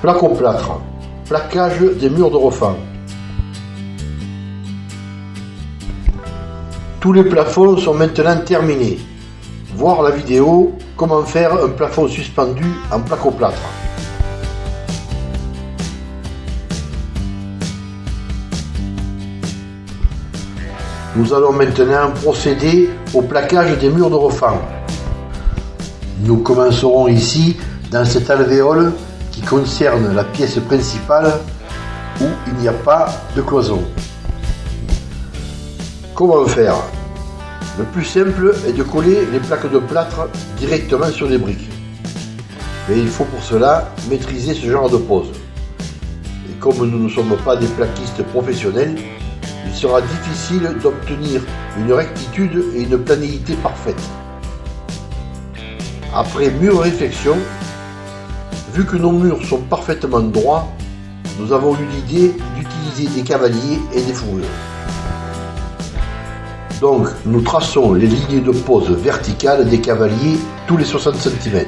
Placoplâtre. Plaquage des murs de refend. Tous les plafonds sont maintenant terminés. Voir la vidéo comment faire un plafond suspendu en placoplâtre. Nous allons maintenant procéder au plaquage des murs de refend. Nous commencerons ici dans cet alvéole qui concerne la pièce principale où il n'y a pas de cloison. Comment faire? Le plus simple est de coller les plaques de plâtre directement sur les briques. Mais il faut pour cela maîtriser ce genre de pose. Et comme nous ne sommes pas des plaquistes professionnels, il sera difficile d'obtenir une rectitude et une planéité parfaite. Après mûre réflexion, vu que nos murs sont parfaitement droits, nous avons eu l'idée d'utiliser des cavaliers et des fourrures. Donc nous traçons les lignes de pose verticales des cavaliers tous les 60 cm.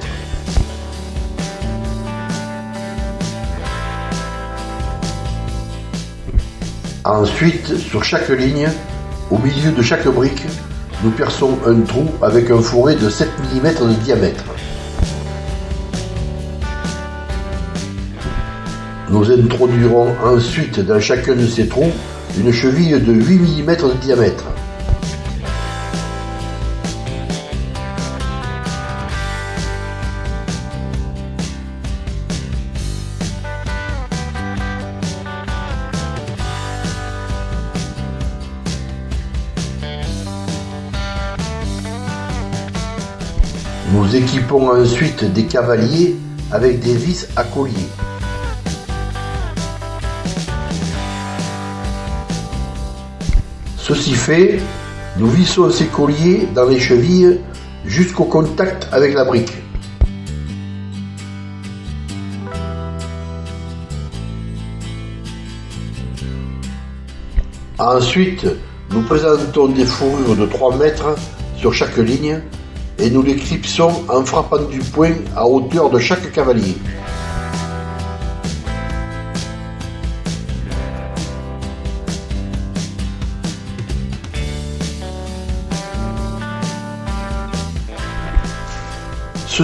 Ensuite, sur chaque ligne, au milieu de chaque brique, nous perçons un trou avec un fourré de 7 mm de diamètre. Nous introduirons ensuite dans chacun de ces trous une cheville de 8 mm de diamètre. Nous équipons ensuite des cavaliers avec des vis à collier. Ceci fait, nous vissons ces colliers dans les chevilles jusqu'au contact avec la brique. Ensuite, nous présentons des fourrures de 3 mètres sur chaque ligne et nous les clipsons en frappant du poing à hauteur de chaque cavalier.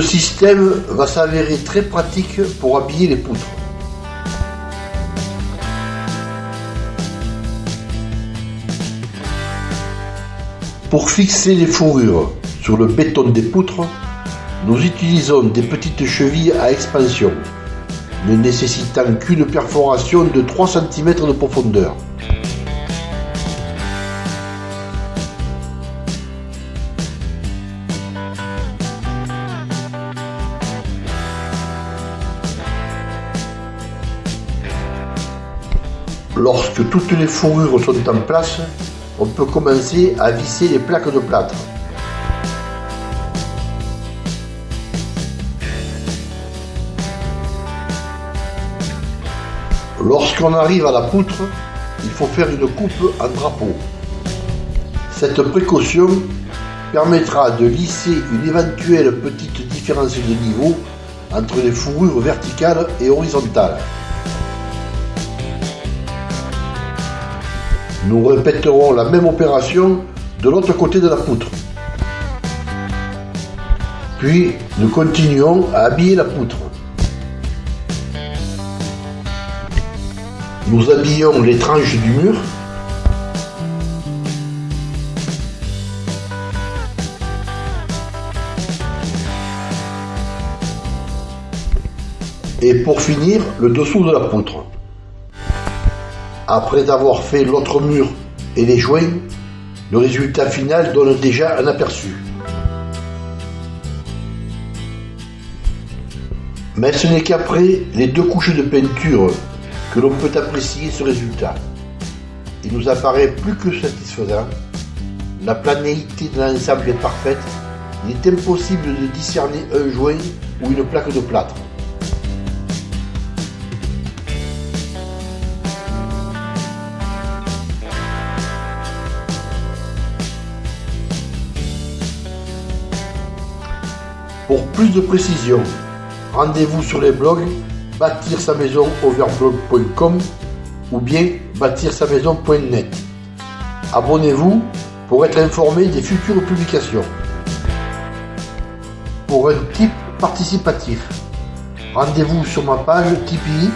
Ce système va s'avérer très pratique pour habiller les poutres. Pour fixer les fourrures sur le béton des poutres, nous utilisons des petites chevilles à expansion, ne nécessitant qu'une perforation de 3 cm de profondeur. Lorsque toutes les fourrures sont en place, on peut commencer à visser les plaques de plâtre. Lorsqu'on arrive à la poutre, il faut faire une coupe en drapeau. Cette précaution permettra de lisser une éventuelle petite différence de niveau entre les fourrures verticales et horizontales. Nous répéterons la même opération de l'autre côté de la poutre. Puis nous continuons à habiller la poutre. Nous habillons les tranches du mur. Et pour finir, le dessous de la poutre. Après avoir fait l'autre mur et les joints, le résultat final donne déjà un aperçu. Mais ce n'est qu'après les deux couches de peinture que l'on peut apprécier ce résultat. Il nous apparaît plus que satisfaisant. La planéité de l'ensemble est parfaite. Il est impossible de discerner un joint ou une plaque de plâtre. Pour plus de précision, rendez-vous sur les blogs bâtir sa maison overblog.com ou bien bâtir sa maison.net. Abonnez-vous pour être informé des futures publications. Pour un type participatif, rendez-vous sur ma page Tipeee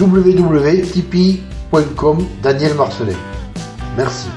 www.tipeee.com Daniel Marcelet. Merci.